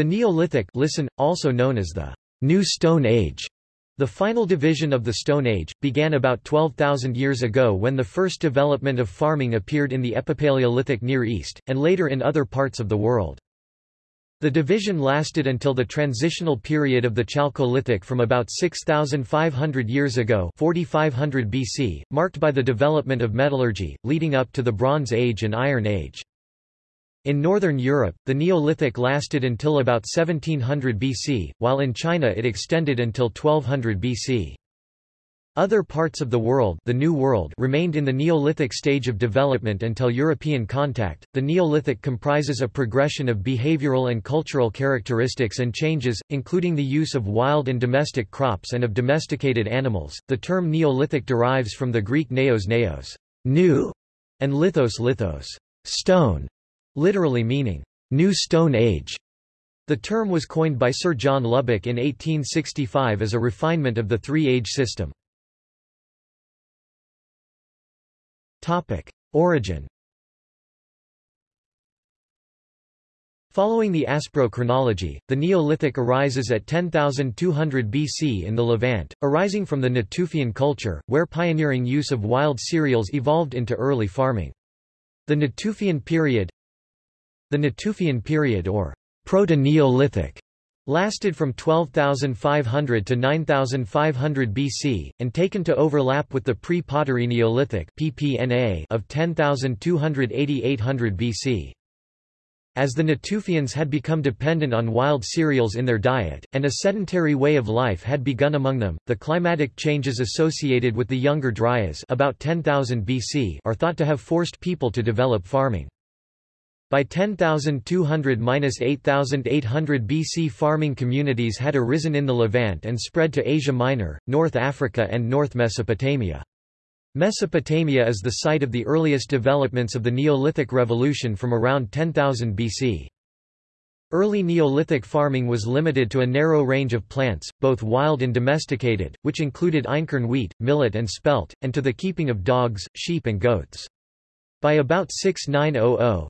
The Neolithic listen, also known as the New Stone Age, the final division of the Stone Age, began about 12,000 years ago when the first development of farming appeared in the Epipaleolithic Near East, and later in other parts of the world. The division lasted until the transitional period of the Chalcolithic from about 6,500 years ago 4500 BC, marked by the development of metallurgy, leading up to the Bronze Age and Iron Age. In northern Europe, the Neolithic lasted until about 1700 BC, while in China it extended until 1200 BC. Other parts of the world, the New World remained in the Neolithic stage of development until European contact. The Neolithic comprises a progression of behavioral and cultural characteristics and changes, including the use of wild and domestic crops and of domesticated animals. The term Neolithic derives from the Greek neos neos, new, and lithos lithos, stone, literally meaning New Stone Age. The term was coined by Sir John Lubbock in 1865 as a refinement of the three-age system. Topic: Origin. Following the Aspro-chronology, the Neolithic arises at 10,200 BC in the Levant, arising from the Natufian culture, where pioneering use of wild cereals evolved into early farming. The Natufian period the Natufian period or Proto-Neolithic lasted from 12,500 to 9,500 BC, and taken to overlap with the pre-Pottery Neolithic PPNA of 10,280–800 BC. As the Natufians had become dependent on wild cereals in their diet, and a sedentary way of life had begun among them, the climatic changes associated with the Younger Dryas about 10,000 BC are thought to have forced people to develop farming. By 10,200–8,800 BC farming communities had arisen in the Levant and spread to Asia Minor, North Africa and North Mesopotamia. Mesopotamia is the site of the earliest developments of the Neolithic Revolution from around 10,000 BC. Early Neolithic farming was limited to a narrow range of plants, both wild and domesticated, which included einkorn wheat, millet and spelt, and to the keeping of dogs, sheep and goats. By about 6900-6400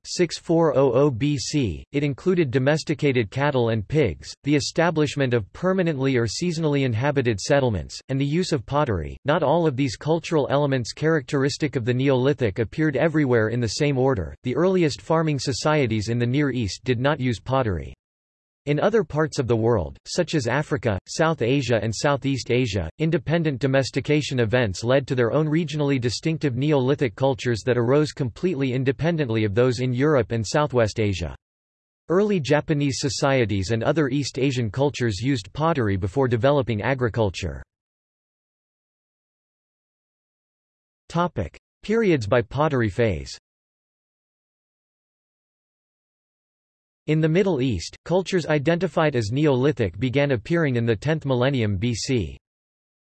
BC, it included domesticated cattle and pigs, the establishment of permanently or seasonally inhabited settlements, and the use of pottery. Not all of these cultural elements characteristic of the Neolithic appeared everywhere in the same order. The earliest farming societies in the Near East did not use pottery. In other parts of the world, such as Africa, South Asia and Southeast Asia, independent domestication events led to their own regionally distinctive Neolithic cultures that arose completely independently of those in Europe and Southwest Asia. Early Japanese societies and other East Asian cultures used pottery before developing agriculture. Periods by pottery phase In the Middle East, cultures identified as Neolithic began appearing in the 10th millennium BC.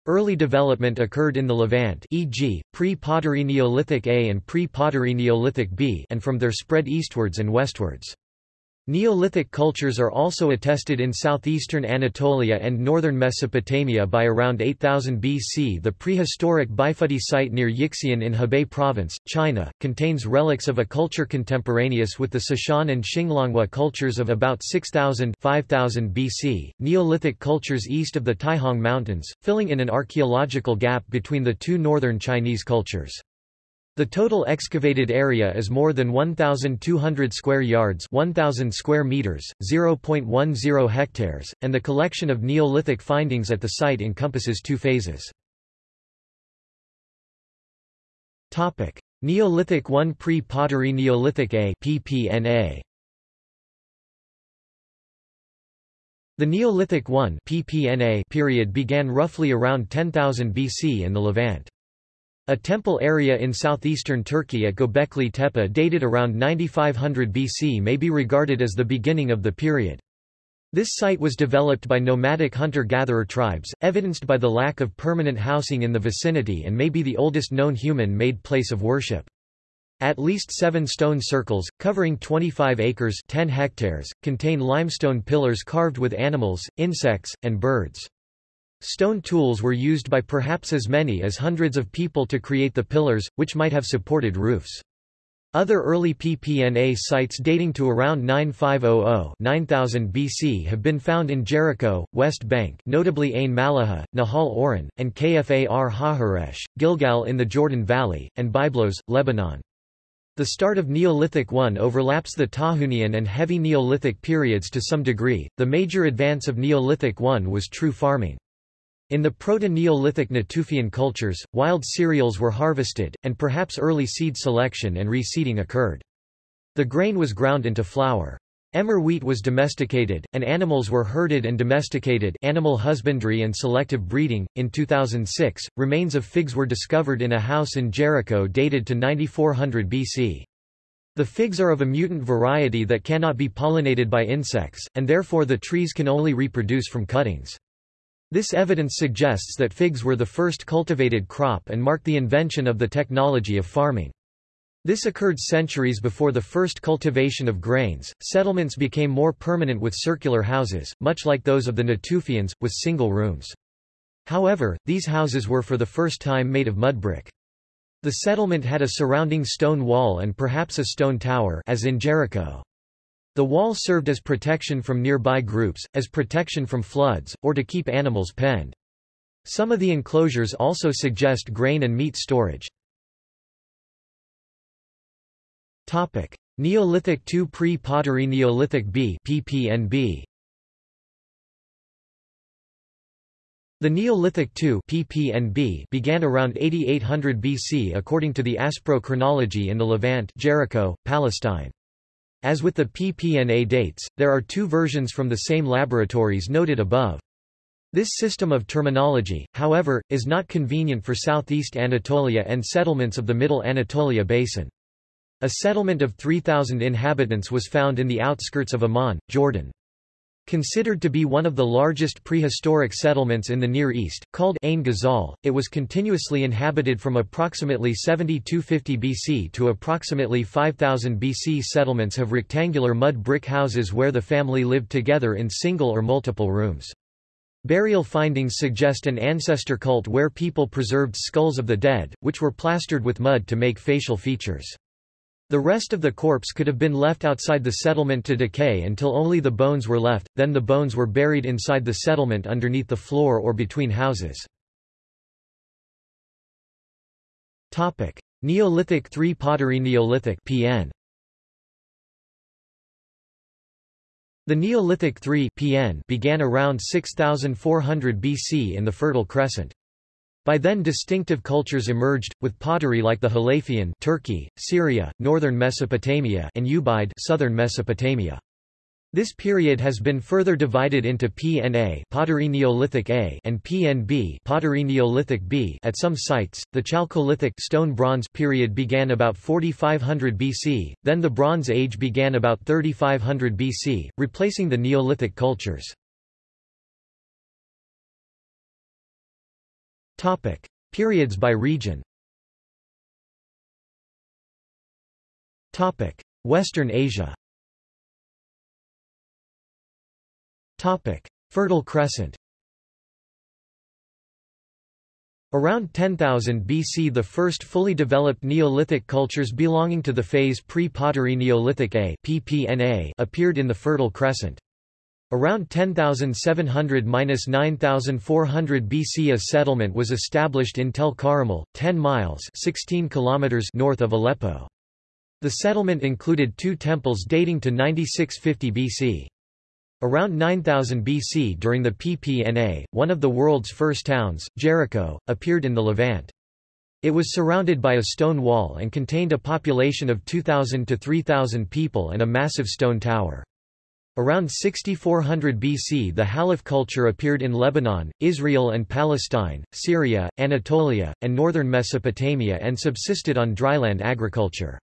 Early development occurred in the Levant e.g., pre-Pottery Neolithic A and pre-Pottery Neolithic B and from there spread eastwards and westwards. Neolithic cultures are also attested in southeastern Anatolia and northern Mesopotamia by around 8000 BC. The prehistoric Beifudi site near Yixian in Hebei Province, China, contains relics of a culture contemporaneous with the Cishan and Xinglongwa cultures of about 6000 5000 BC. Neolithic cultures east of the Taihang Mountains, filling in an archaeological gap between the two northern Chinese cultures. The total excavated area is more than 1,200 square yards 1,000 square meters, 0.10 hectares, and the collection of Neolithic findings at the site encompasses two phases. Neolithic I Pre-Pottery Neolithic A PPNA. The Neolithic I PPNA period began roughly around 10,000 BC in the Levant. A temple area in southeastern Turkey at Göbekli Tepe dated around 9500 BC may be regarded as the beginning of the period. This site was developed by nomadic hunter-gatherer tribes, evidenced by the lack of permanent housing in the vicinity and may be the oldest known human-made place of worship. At least seven stone circles, covering 25 acres 10 hectares, contain limestone pillars carved with animals, insects, and birds. Stone tools were used by perhaps as many as hundreds of people to create the pillars, which might have supported roofs. Other early PPNA sites dating to around 9500-9000 BC have been found in Jericho, West Bank notably Ain Malaha, Nahal Oren, and Kfar HaHaresh, Gilgal in the Jordan Valley, and Byblos, Lebanon. The start of Neolithic I overlaps the Tahunian and Heavy Neolithic periods to some degree. The major advance of Neolithic I was true farming. In the Proto-Neolithic Natufian cultures, wild cereals were harvested, and perhaps early seed selection and reseeding occurred. The grain was ground into flour. Emmer wheat was domesticated, and animals were herded and domesticated animal husbandry and selective breeding. In 2006, remains of figs were discovered in a house in Jericho dated to 9400 BC. The figs are of a mutant variety that cannot be pollinated by insects, and therefore the trees can only reproduce from cuttings. This evidence suggests that figs were the first cultivated crop and marked the invention of the technology of farming. This occurred centuries before the first cultivation of grains. Settlements became more permanent with circular houses, much like those of the Natufians, with single rooms. However, these houses were for the first time made of mud brick. The settlement had a surrounding stone wall and perhaps a stone tower as in Jericho. The wall served as protection from nearby groups, as protection from floods, or to keep animals penned. Some of the enclosures also suggest grain and meat storage. Topic: Neolithic II pre-pottery Neolithic B PPNB. The Neolithic II PPNB began around 8800 BC according to the Aspro chronology in the Levant Jericho, Palestine. As with the PPNA dates, there are two versions from the same laboratories noted above. This system of terminology, however, is not convenient for southeast Anatolia and settlements of the Middle Anatolia Basin. A settlement of 3,000 inhabitants was found in the outskirts of Amman, Jordan. Considered to be one of the largest prehistoric settlements in the Near East, called Ain Ghazal, it was continuously inhabited from approximately 7250 BC to approximately 5000 BC. Settlements have rectangular mud brick houses where the family lived together in single or multiple rooms. Burial findings suggest an ancestor cult where people preserved skulls of the dead, which were plastered with mud to make facial features. The rest of the corpse could have been left outside the settlement to decay until only the bones were left, then the bones were buried inside the settlement underneath the floor or between houses. Neolithic III pottery Neolithic PN The Neolithic III PN began around 6400 BC in the Fertile Crescent. By then distinctive cultures emerged, with pottery like the Halafian Turkey, Syria, northern Mesopotamia and Ubaid southern Mesopotamia. This period has been further divided into PNA pottery Neolithic A and PNB pottery Neolithic B at some sites. The Chalcolithic stone bronze period began about 4500 BC, then the Bronze Age began about 3500 BC, replacing the Neolithic cultures. Topic: Periods by region. Topic: Western Asia. Topic: Fertile Crescent. Around 10,000 BC the first fully developed Neolithic cultures belonging to the phase pre-pottery Neolithic A appeared in the Fertile Crescent. Around 10,700–9400 BC a settlement was established in Tel Karamal, 10 miles 16 kilometers north of Aleppo. The settlement included two temples dating to 9650 BC. Around 9000 BC during the PPNA, one of the world's first towns, Jericho, appeared in the Levant. It was surrounded by a stone wall and contained a population of 2,000 to 3,000 people and a massive stone tower. Around 6400 BC the Halaf culture appeared in Lebanon, Israel and Palestine, Syria, Anatolia, and northern Mesopotamia and subsisted on dryland agriculture.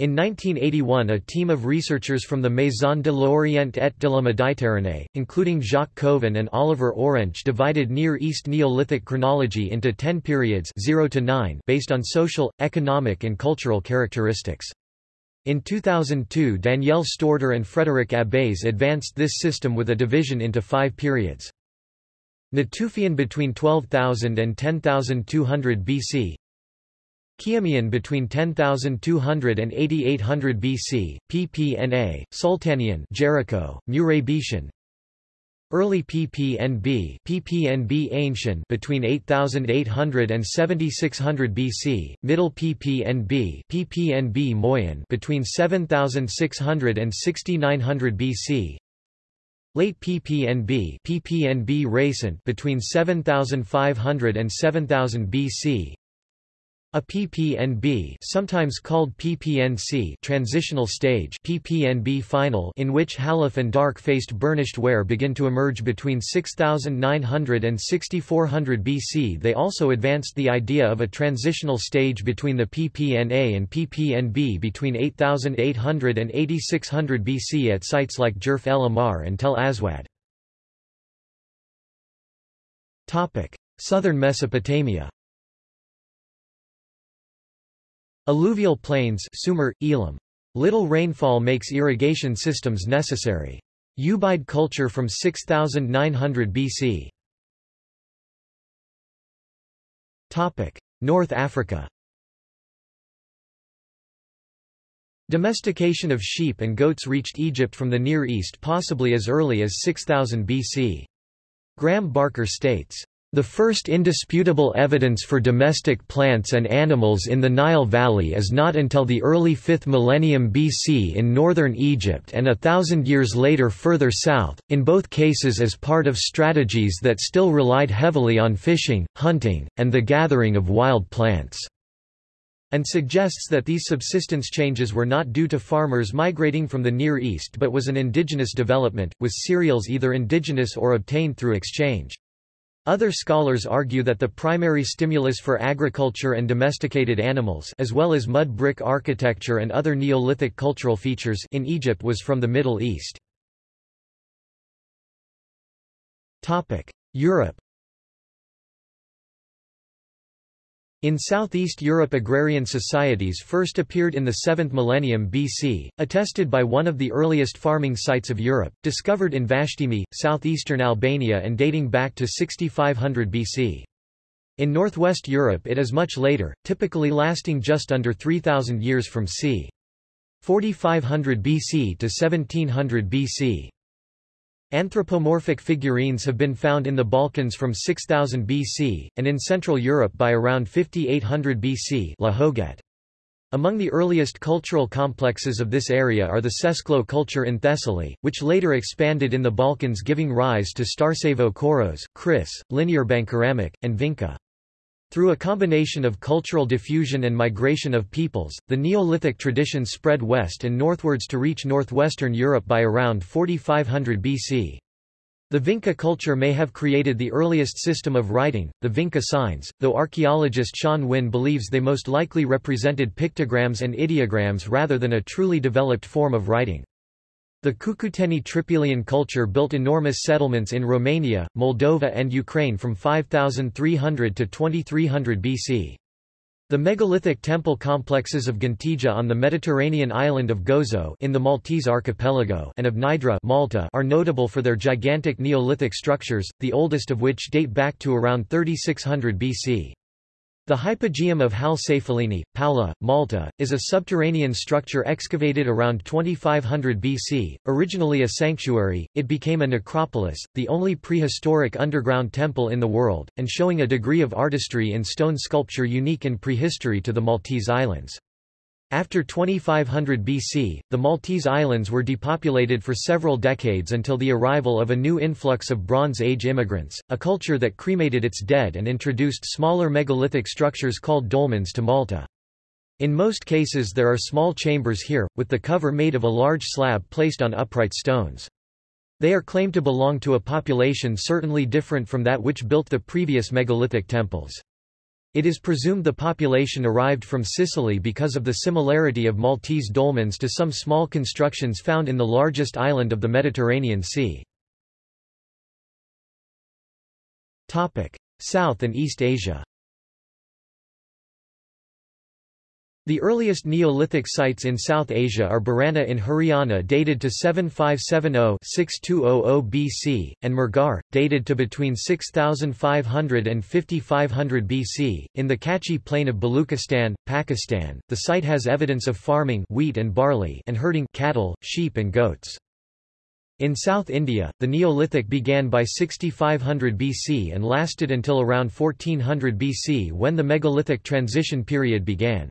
In 1981 a team of researchers from the Maison de l'Orient et de la Méditerranée, including Jacques Cauvin and Olivier Aurenche divided Near East Neolithic chronology into ten periods 0 to 9 based on social, economic and cultural characteristics. In 2002 Danielle Stordeur and Frédéric Abbès advanced this system with a division into five periods. Natufian between 12,000 and 10,200 BC Khiamian between 10200 and 8800 BC, PPNA, Sultanian Jericho, Mureybetian, Early PPNB PPNB Ancient between 8800 and 7600 BC, Middle PPNB PPNB Moyen between 7600 and 6900 BC, Late PPNB PPNB Recent between 7500 and 7000 BC, a PPNB sometimes called PPNC transitional stage PPNB final in which halaf and dark-faced burnished ware begin to emerge between 6900 and 6400 BC They also advanced the idea of a transitional stage between the PPNA and PPNB between 8800 and 8600 BC at sites like Jerf el Ahmar and Tel Aswad. Southern Mesopotamia Alluvial plains Sumer, Elam. Little rainfall makes irrigation systems necessary. Ubaid culture from 6900 BC. Topic: North Africa. Domestication of sheep and goats reached Egypt from the Near East possibly as early as 6000 BC. Graeme Barker states, the first indisputable evidence for domestic plants and animals in the Nile Valley is not until the early 5th millennium BC in northern Egypt and a thousand years later further south, in both cases as part of strategies that still relied heavily on fishing, hunting, and the gathering of wild plants and suggests that these subsistence changes were not due to farmers migrating from the Near East but was an indigenous development, with cereals either indigenous or obtained through exchange. Other scholars argue that the primary stimulus for agriculture and domesticated animals as well as mud brick architecture and other Neolithic cultural features in Egypt was from the Middle East. Europe In Southeast Europe agrarian societies first appeared in the 7th millennium BC, attested by one of the earliest farming sites of Europe, discovered in Vashtimi, southeastern Albania and dating back to 6500 BC. In northwest Europe it is much later, typically lasting just under 3000 years from c. 4500 BC to 1700 BC. Anthropomorphic figurines have been found in the Balkans from 6000 BC, and in Central Europe by around 5800 BC La. Among the earliest cultural complexes of this area are the Sesklo culture in Thessaly, which later expanded in the Balkans giving rise to Starcevo Koros, Kris, Linearbandkeramik, and Vinca. Through a combination of cultural diffusion and migration of peoples, the Neolithic tradition spread west and northwards to reach northwestern Europe by around 4500 BC. The Vinca culture may have created the earliest system of writing, the Vinca signs, though archaeologist Shan Winn believes they most likely represented pictograms and ideograms rather than a truly developed form of writing. The Cucuteni Trypillian culture built enormous settlements in Romania, Moldova and Ukraine from 5300 to 2300 BC. The megalithic temple complexes of Gantija on the Mediterranean island of Gozo in the Maltese archipelago and of Mnajdra Malta are notable for their gigantic Neolithic structures, the oldest of which date back to around 3600 BC. The Hypogeum of Hal Saflieni, Paola, Malta, is a subterranean structure excavated around 2500 BC. Originally a sanctuary, it became a necropolis, the only prehistoric underground temple in the world, and showing a degree of artistry in stone sculpture unique in prehistory to the Maltese Islands. After 2500 BC, the Maltese Islands were depopulated for several decades until the arrival of a new influx of Bronze Age immigrants, a culture that cremated its dead and introduced smaller megalithic structures called dolmens to Malta. In most cases there are small chambers here, with the cover made of a large slab placed on upright stones. They are claimed to belong to a population certainly different from that which built the previous megalithic temples. It is presumed the population arrived from Sicily because of the similarity of Maltese dolmens to some small constructions found in the largest island of the Mediterranean Sea. South and East Asia The earliest Neolithic sites in South Asia are Bhirrana in Haryana dated to 7570-6200 BC, and Mehrgarh, dated to between 6500 and 5500 BC. In the Kachi plain of Baluchistan, Pakistan, the site has evidence of farming wheat and barley and herding cattle, sheep and goats. In South India, the Neolithic began by 6500 BC and lasted until around 1400 BC when the megalithic transition period began.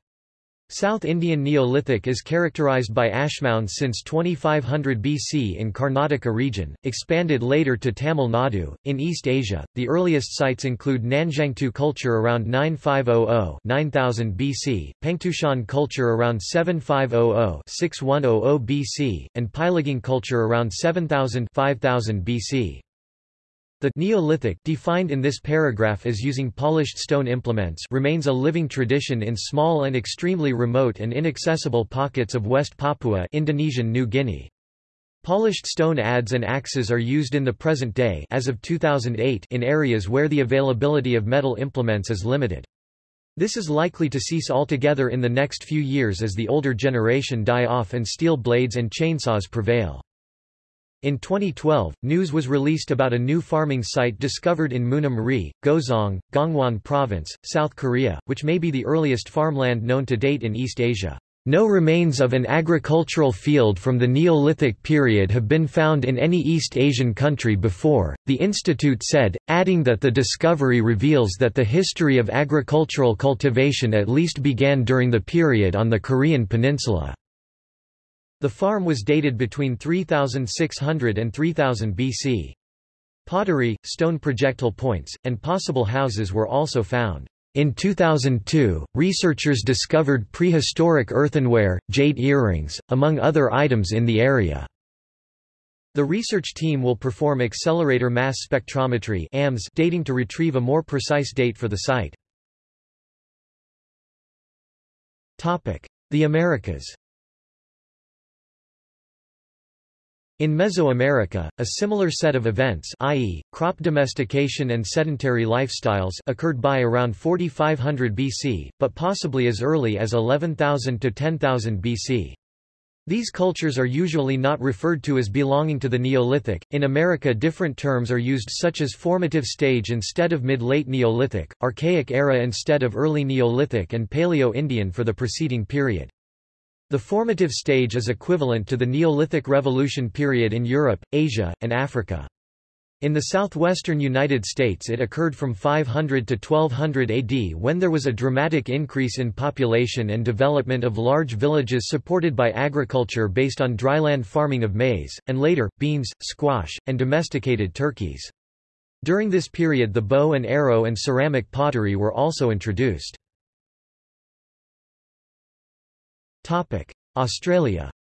South Indian Neolithic is characterized by ashmounds since 2500 BC in Karnataka region, expanded later to Tamil Nadu. In East Asia, the earliest sites include Nanzhuangtou culture around 9500 9000 BC, Pengtoushan culture around 7500 6100 BC, and Peiligang culture around 7000 5000 BC. The Neolithic defined in this paragraph as using polished stone implements remains a living tradition in small and extremely remote and inaccessible pockets of West Papua Indonesian New Guinea. Polished stone adze and axes are used in the present day as of 2008 in areas where the availability of metal implements is limited. This is likely to cease altogether in the next few years as the older generation die off and steel blades and chainsaws prevail. In 2012, news was released about a new farming site discovered in Munam-ri, Goseong, Gangwon Province, South Korea, which may be the earliest farmland known to date in East Asia. No remains of an agricultural field from the Neolithic period have been found in any East Asian country before, the institute said, adding that the discovery reveals that the history of agricultural cultivation at least began during the period on the Korean peninsula. The farm was dated between 3600 and 3000 BC. Pottery, stone projectile points, and possible houses were also found. In 2002, researchers discovered prehistoric earthenware, jade earrings, among other items in the area. The research team will perform accelerator mass spectrometry AMS dating to retrieve a more precise date for the site. The Americas In Mesoamerica, a similar set of events i.e., crop domestication and sedentary lifestyles occurred by around 4500 BC, but possibly as early as 11,000 to 10,000 BC. These cultures are usually not referred to as belonging to the Neolithic. In America, different terms are used such as formative stage instead of mid-late Neolithic, Archaic era instead of early Neolithic and Paleo-Indian for the preceding period. The formative stage is equivalent to the Neolithic Revolution period in Europe, Asia, and Africa. In the southwestern United States it occurred from 500 to 1200 AD when there was a dramatic increase in population and development of large villages supported by agriculture based on dryland farming of maize, and later, beans, squash, and domesticated turkeys. During this period the bow and arrow and ceramic pottery were also introduced. Australia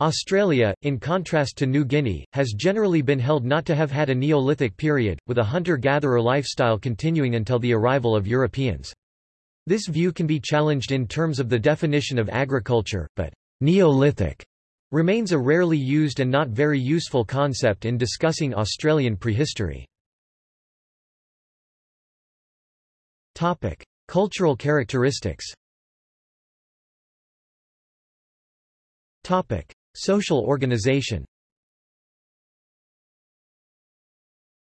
Australia, in contrast to New Guinea, has generally been held not to have had a Neolithic period, with a hunter-gatherer lifestyle continuing until the arrival of Europeans. This view can be challenged in terms of the definition of agriculture, but Neolithic remains a rarely used and not very useful concept in discussing Australian prehistory. Cultural characteristics Topic. Social organization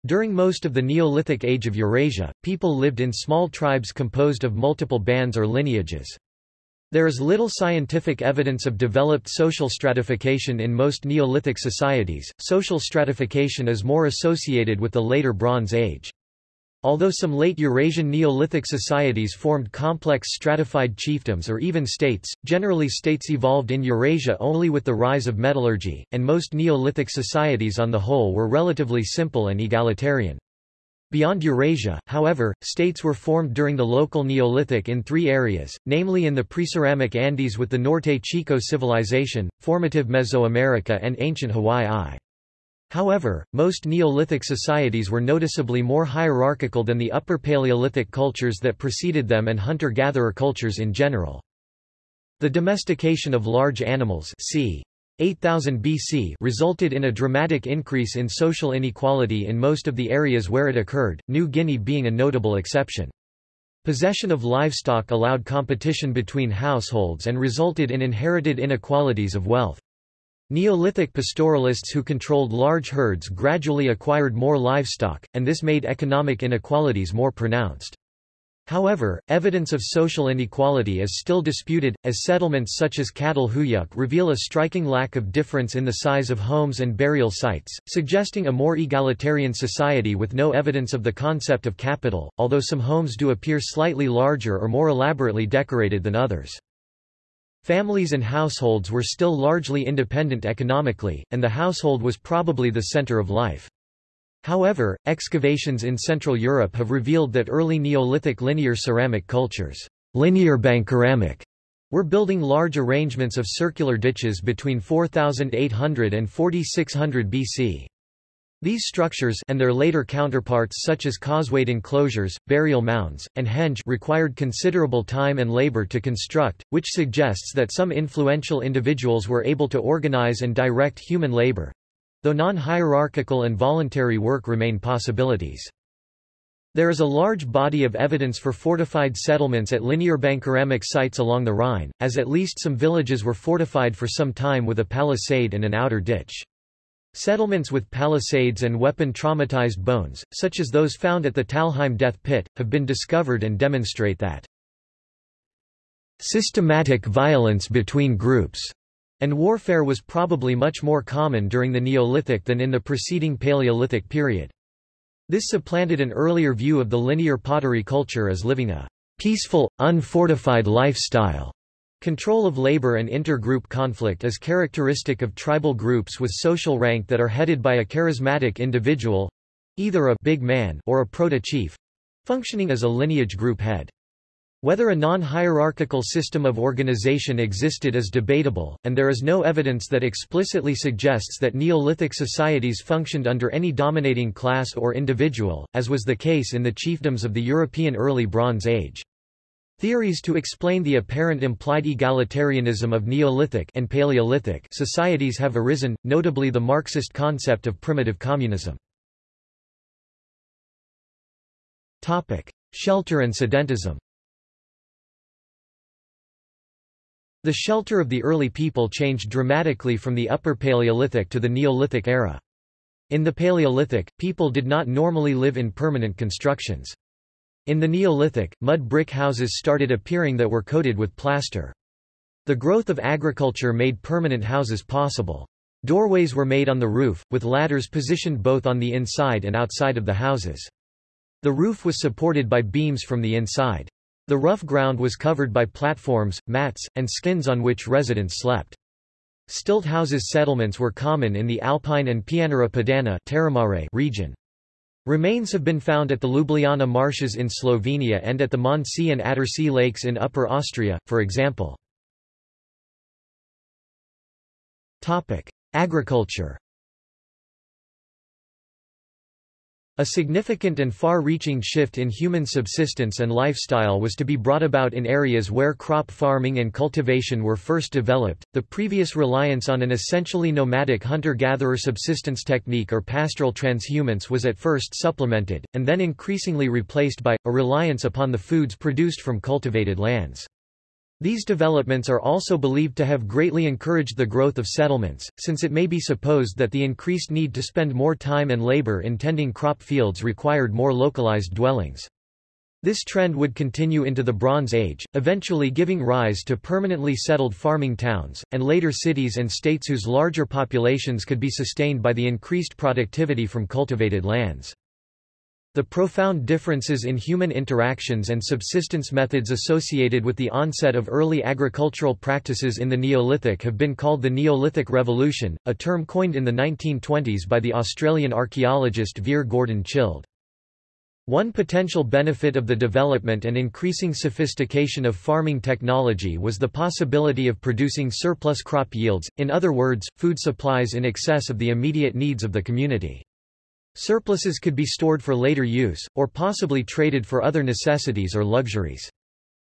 During most of the Neolithic age of Eurasia, people lived in small tribes composed of multiple bands or lineages. There is little scientific evidence of developed social stratification in most Neolithic societies. Social stratification is more associated with the later Bronze Age. Although some late Eurasian Neolithic societies formed complex stratified chiefdoms or even states, generally states evolved in Eurasia only with the rise of metallurgy, and most Neolithic societies on the whole were relatively simple and egalitarian. Beyond Eurasia, however, states were formed during the local Neolithic in three areas, namely in the Preceramic Andes with the Norte Chico civilization, formative Mesoamerica and ancient Hawaii. However, most Neolithic societies were noticeably more hierarchical than the Upper Paleolithic cultures that preceded them and hunter-gatherer cultures in general. The domestication of large animals c. 8000 BC resulted in a dramatic increase in social inequality in most of the areas where it occurred, New Guinea being a notable exception. Possession of livestock allowed competition between households and resulted in inherited inequalities of wealth. Neolithic pastoralists who controlled large herds gradually acquired more livestock, and this made economic inequalities more pronounced. However, evidence of social inequality is still disputed, as settlements such as Catalhuyuk reveal a striking lack of difference in the size of homes and burial sites, suggesting a more egalitarian society with no evidence of the concept of capital, although some homes do appear slightly larger or more elaborately decorated than others. Families and households were still largely independent economically, and the household was probably the center of life. However, excavations in Central Europe have revealed that early Neolithic linear ceramic cultures Linearbandkeramik, were building large arrangements of circular ditches between 4800 and 4600 BC. These structures and their later counterparts such as causewayed enclosures, burial mounds, and henge required considerable time and labor to construct, which suggests that some influential individuals were able to organize and direct human labor, though non-hierarchical and voluntary work remain possibilities. There is a large body of evidence for fortified settlements at Linearbandkeramik sites along the Rhine, as at least some villages were fortified for some time with a palisade and an outer ditch. Settlements with palisades and weapon-traumatized bones, such as those found at the Talheim death pit, have been discovered and demonstrate that systematic violence between groups and warfare was probably much more common during the Neolithic than in the preceding Paleolithic period. This supplanted an earlier view of the linear pottery culture as living a peaceful, unfortified lifestyle. Control of labor and intergroup conflict is characteristic of tribal groups with social rank that are headed by a charismatic individual—either a big man or a proto-chief—functioning as a lineage group head. Whether a non-hierarchical system of organization existed is debatable, and there is no evidence that explicitly suggests that Neolithic societies functioned under any dominating class or individual, as was the case in the chiefdoms of the European Early Bronze Age. Theories to explain the apparent implied egalitarianism of Neolithic and Paleolithic societies have arisen, notably the Marxist concept of primitive communism. Topic: Shelter and sedentism The shelter of the early people changed dramatically from the Upper Paleolithic to the Neolithic era. In the Paleolithic, people did not normally live in permanent constructions. In the Neolithic, mud brick houses started appearing that were coated with plaster. The growth of agriculture made permanent houses possible. Doorways were made on the roof, with ladders positioned both on the inside and outside of the houses. The roof was supported by beams from the inside. The rough ground was covered by platforms, mats, and skins on which residents slept. Stilt houses settlements were common in the Alpine and Pianura Padana region. Remains have been found at the Ljubljana marshes in Slovenia and at the Mondsee and Attersee lakes in Upper Austria, for example. Agriculture A significant and far-reaching shift in human subsistence and lifestyle was to be brought about in areas where crop farming and cultivation were first developed. The previous reliance on an essentially nomadic hunter-gatherer subsistence technique or pastoral transhumance was at first supplemented, and then increasingly replaced by, a reliance upon the foods produced from cultivated lands. These developments are also believed to have greatly encouraged the growth of settlements, since it may be supposed that the increased need to spend more time and labor in tending crop fields required more localized dwellings. This trend would continue into the Bronze Age, eventually giving rise to permanently settled farming towns, and later cities and states whose larger populations could be sustained by the increased productivity from cultivated lands. The profound differences in human interactions and subsistence methods associated with the onset of early agricultural practices in the Neolithic have been called the Neolithic Revolution, a term coined in the 1920s by the Australian archaeologist Vere Gordon Childe. One potential benefit of the development and increasing sophistication of farming technology was the possibility of producing surplus crop yields, in other words, food supplies in excess of the immediate needs of the community. Surpluses could be stored for later use, or possibly traded for other necessities or luxuries.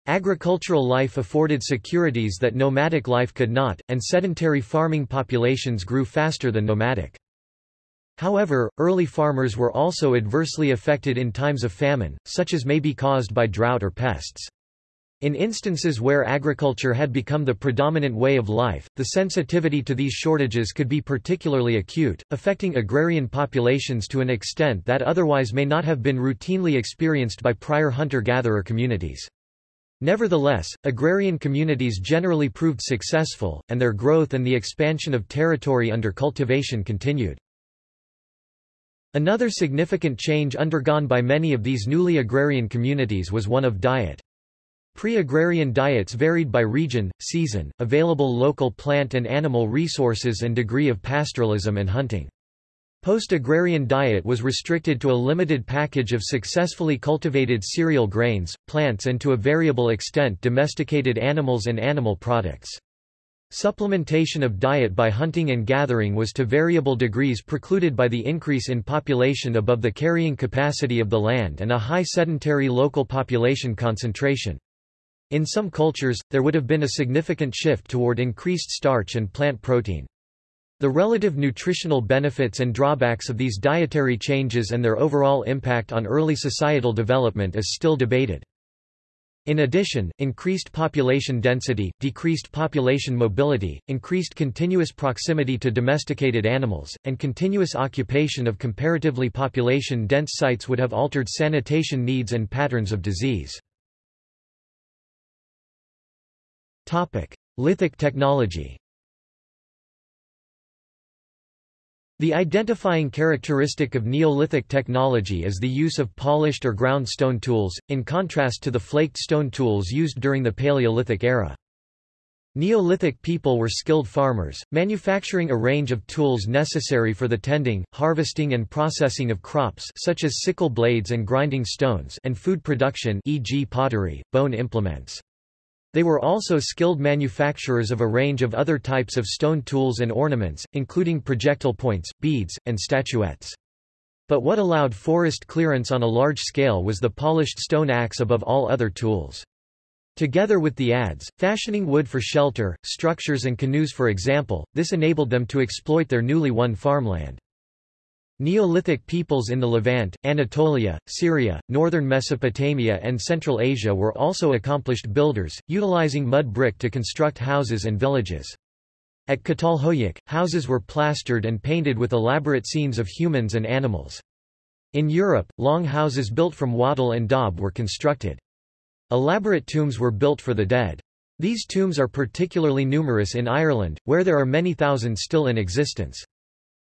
Agricultural life afforded securities that nomadic life could not, and sedentary farming populations grew faster than nomadic. However, early farmers were also adversely affected in times of famine, such as may be caused by drought or pests. In instances where agriculture had become the predominant way of life, the sensitivity to these shortages could be particularly acute, affecting agrarian populations to an extent that otherwise may not have been routinely experienced by prior hunter-gatherer communities. Nevertheless, agrarian communities generally proved successful, and their growth and the expansion of territory under cultivation continued. Another significant change undergone by many of these newly agrarian communities was one of diet. Pre-agrarian diets varied by region, season, available local plant and animal resources and degree of pastoralism and hunting. Post-agrarian diet was restricted to a limited package of successfully cultivated cereal grains, plants and to a variable extent domesticated animals and animal products. Supplementation of diet by hunting and gathering was to variable degrees precluded by the increase in population above the carrying capacity of the land and a high sedentary local population concentration. In some cultures, there would have been a significant shift toward increased starch and plant protein. The relative nutritional benefits and drawbacks of these dietary changes and their overall impact on early societal development is still debated. In addition, increased population density, decreased population mobility, increased continuous proximity to domesticated animals, and continuous occupation of comparatively population-dense sites would have altered sanitation needs and patterns of disease. Lithic technology The identifying characteristic of Neolithic technology is the use of polished or ground stone tools, in contrast to the flaked stone tools used during the Paleolithic era. Neolithic people were skilled farmers, manufacturing a range of tools necessary for the tending, harvesting and processing of crops such as sickle blades and grinding stones and food production e.g. pottery, bone implements. They were also skilled manufacturers of a range of other types of stone tools and ornaments, including projectile points, beads, and statuettes. But what allowed forest clearance on a large scale was the polished stone axe above all other tools. Together with the adze, fashioning wood for shelter, structures and canoes for example, this enabled them to exploit their newly won farmland. Neolithic peoples in the Levant, Anatolia, Syria, northern Mesopotamia and Central Asia were also accomplished builders, utilizing mud brick to construct houses and villages. At Catalhoyuk, houses were plastered and painted with elaborate scenes of humans and animals. In Europe, long houses built from wattle and daub were constructed. Elaborate tombs were built for the dead. These tombs are particularly numerous in Ireland, where there are many thousands still in existence.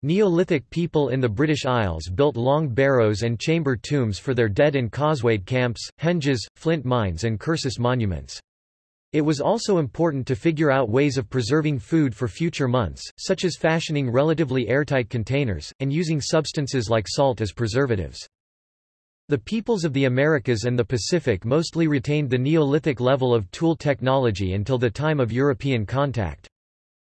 Neolithic people in the British Isles built long barrows and chamber tombs for their dead in causewayed camps, henges, flint mines and cursus monuments. It was also important to figure out ways of preserving food for future months, such as fashioning relatively airtight containers, and using substances like salt as preservatives. The peoples of the Americas and the Pacific mostly retained the Neolithic level of tool technology until the time of European contact.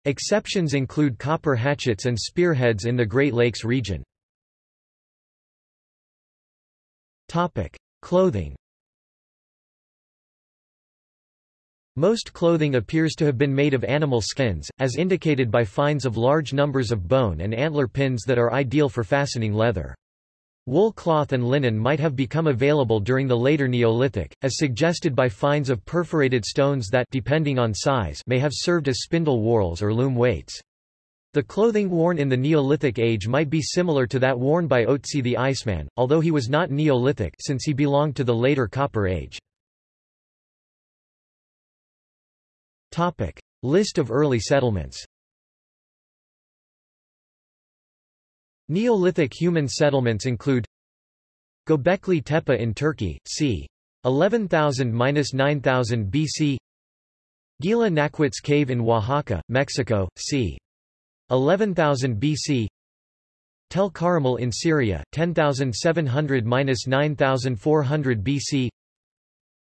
Exceptions include copper hatchets and spearheads in the Great Lakes region. Topic: Clothing Most clothing appears to have been made of animal skins, as indicated by finds of large numbers of bone and antler pins that are ideal for fastening leather. Wool cloth and linen might have become available during the later Neolithic, as suggested by finds of perforated stones that depending on size may have served as spindle whorls or loom weights. The clothing worn in the Neolithic age might be similar to that worn by Otzi the Iceman, although he was not Neolithic since he belonged to the later Copper Age. List of early settlements Neolithic human settlements include Göbekli Tepe in Turkey, c. 11,000–9000 BC Guilá Naquitz Cave in Oaxaca, Mexico, c. 11,000 BC Tel Karmel in Syria, 10,700–9,400 BC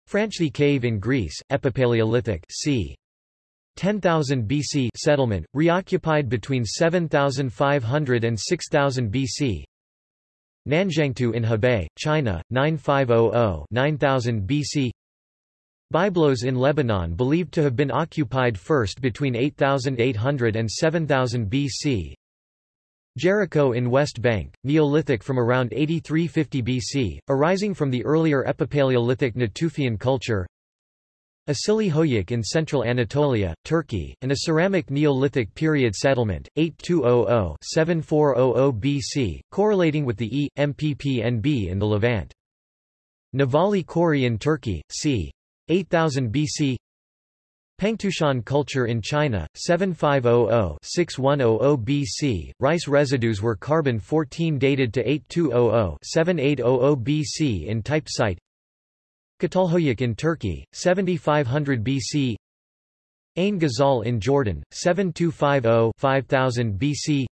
Franchthi Cave in Greece, Epipaleolithic c. 10,000 BC settlement, reoccupied between 7,500 and 6,000 BC. Nanzhuangtou in Hebei, China, 9500-9000 BC. Byblos in Lebanon believed to have been occupied first between 8800 and 7000 BC. Jericho in West Bank, Neolithic from around 8350 BC, arising from the earlier Epipaleolithic Natufian culture Asili Hoyuk in central Anatolia, Turkey, and a ceramic Neolithic period settlement, 8200-7400 BC, correlating with the E. MPPNB in the Levant. Nevalı Çori in Turkey, c. 8000 BC Pengtoushan culture in China, 7500-6100 BC. Rice residues were carbon-14 dated to 8200-7800 BC in type site. Catalhoyuk in Turkey, 7500 BC. Ain Ghazal in Jordan, 7250-5000 BC.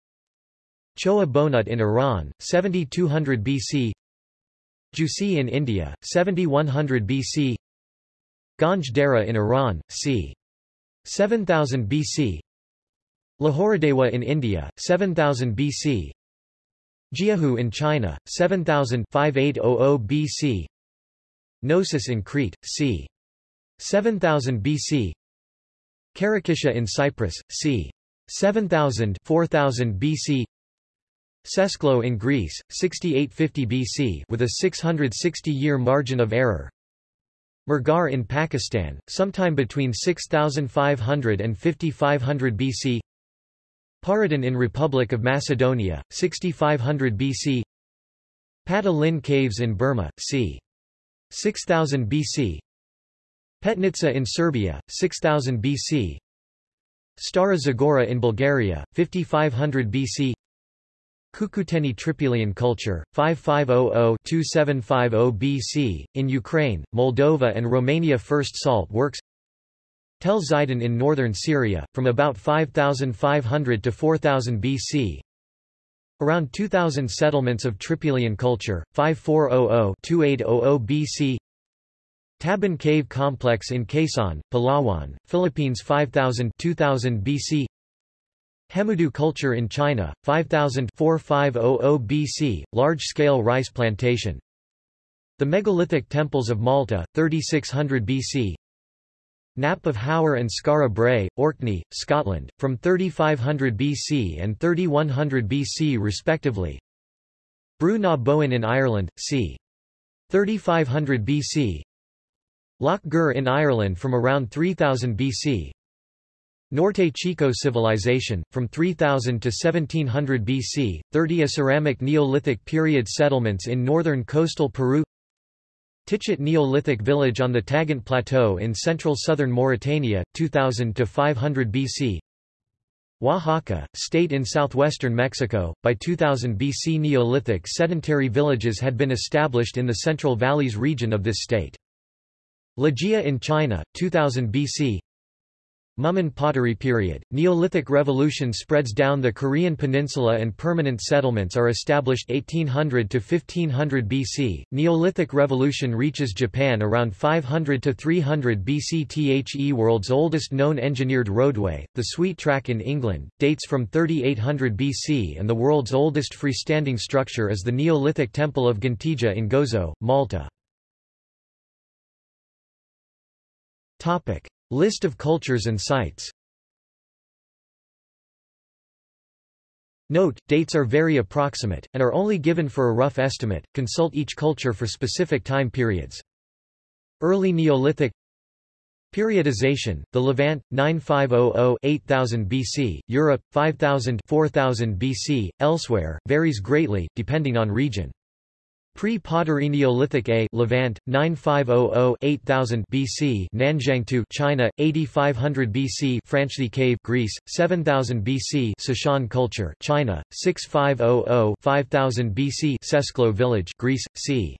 Chogha Bonut in Iran, 7200 BC. Jhusi in India, 7100 BC. Ganj Dareh in Iran, c. 7000 BC Lahuradewa in India, 7000 BC Jiahu in China, 7000 5800 BC Knossos in Crete, c. 7000 BC Khirokitia in Cyprus, c. 7000 4000 BC Sesklo in Greece, 6850 BC with a 660-year margin of error Mehrgarh in Pakistan, sometime between 6500 and 5500 BC Porodin in Republic of Macedonia, 6500 BC Padah-Lin Caves in Burma, c. 6000 BC Petnica in Serbia, 6000 BC Stara Zagora in Bulgaria, 5500 BC Cucuteni Trypillian culture, 5500-2750 BC, in Ukraine, Moldova and Romania First salt works. Tell Zeidan in northern Syria, from about 5500 to 4000 BC Around 2000 settlements of Trypillian culture, 5400-2800 BC Tabon Cave Complex in Quezon, Palawan, Philippines 5000 2000 BC Hemudu culture in China, 5000 4500 BC, large-scale rice plantation. The megalithic temples of Malta, 3600 BC. Knap of Howar and Skara Brae, Orkney, Scotland, from 3500 BC and 3100 BC respectively. Brú na Bóinne in Ireland, c. 3500 BC. Lough Gur in Ireland from around 3000 BC, Norte Chico civilization, from 3000 to 1700 BC, 30 a ceramic Neolithic period settlements in northern coastal Peru Tichit Neolithic village on the Tagant Plateau in central southern Mauritania, 2000 to 500 BC Oaxaca, state in southwestern Mexico, by 2000 BC Neolithic sedentary villages had been established in the Central Valleys region of this state. Ligia in China, 2000 BC Mumun pottery period, Neolithic revolution spreads down the Korean peninsula and permanent settlements are established 1800 to 1500 BC. Neolithic revolution reaches Japan around 500 to 300 BC. The world's oldest known engineered roadway, the Sweet Track in England, dates from 3800 BC and the world's oldest freestanding structure is the Neolithic Temple of Ġgantija in Gozo, Malta. Topic: List of cultures and sites Note, dates are very approximate, and are only given for a rough estimate, consult each culture for specific time periods. Early Neolithic Periodization, the Levant, 9500-8000 BC, Europe, 5000-4000 BC, elsewhere, varies greatly, depending on region. Pre-Pottery Neolithic A Levant 9500-8000 BC Nanzhuangtou China 8500 BC Franchthi Cave Greece 7000 BC Cishan culture China 6500-5000 BC Sesklo village Greece c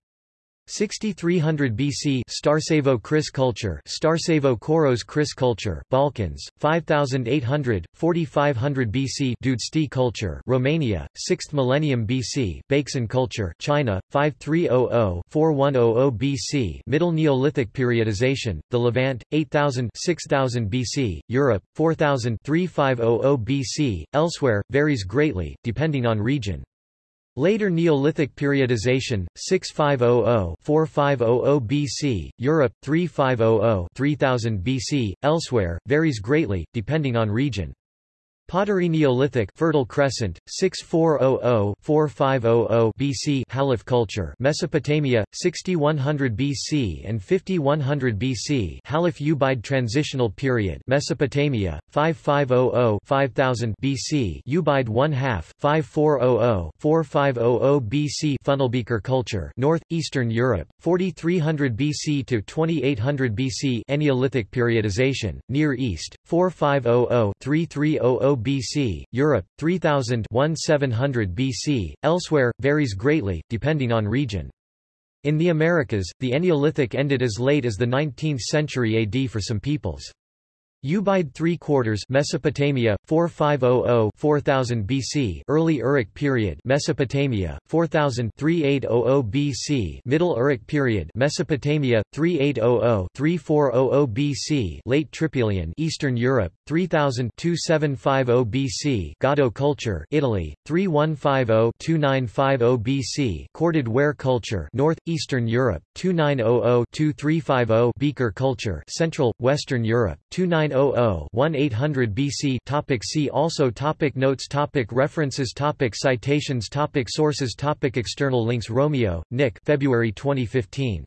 6300 BC Starcevo Kris culture Starcevo Koros Kris culture Balkans 5800 4500 BC Dudești culture Romania 6th millennium BC Beixin culture China 5300 4100 BC Middle Neolithic periodization The Levant 8000 6000 BC Europe 4000 3500 BC Elsewhere varies greatly depending on region Later Neolithic periodization, 6500-4500 BC, Europe, 3500-3000 BC, elsewhere, varies greatly, depending on region. Pottery Neolithic Fertile Crescent 6400-4500 BC Halaf culture Mesopotamia 6100 BC and 5100 BC Halaf Ubaid transitional period Mesopotamia 5500-5000 BC Ubaid 1 half 5400-4500 BC Funnelbeaker culture North Eastern Europe 4300 BC to 2800 BC Neolithic periodization Near East 4500-3300 BC, Europe, 3000-1700 BC, elsewhere, varies greatly, depending on region. In the Americas, the Eneolithic ended as late as the 19th century AD for some peoples. Ubaid 3 quarters Mesopotamia 4500-4000 BC Early Uruk period Mesopotamia 4000-3800 BC Middle Uruk period Mesopotamia 3800-3400 BC Late Trypillian Eastern Europe 3000-2750 BC Gaudo culture Italy 3150-2950 BC Corded ware culture North Eastern Europe 2900-2350 Beaker culture Central Western Europe 29 1900-1800 BC topic See also topic Notes topic References topic Citations topic Sources topic External links Romeo, Nick February 2015.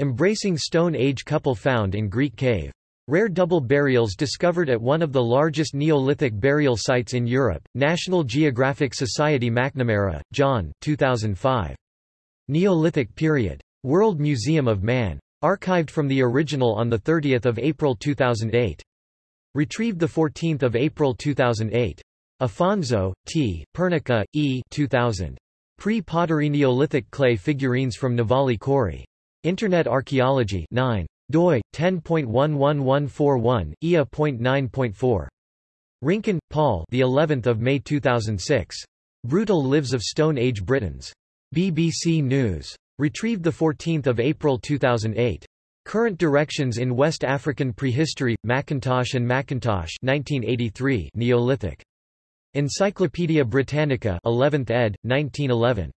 Embracing Stone Age couple found in Greek cave. Rare double burials discovered at one of the largest Neolithic burial sites in Europe. National Geographic Society McNamara, John 2005. Neolithic period. World Museum of Man. Archived from the original on 30 April 2008. Retrieved 14 April 2008. Afonso, T., Pernica, E. 2000. Pre-pottery Neolithic clay figurines from Nevalı Çori. Internet Archaeology 9. doi 10.11141 ia.9.4 Rincon, Paul the 11th of May 2006 Brutal Lives of Stone Age Britons BBC News Retrieved 14 April 2008. Current Directions in West African Prehistory, McIntosh and McIntosh 1983 Neolithic. Encyclopædia Britannica 11th ed., 1911.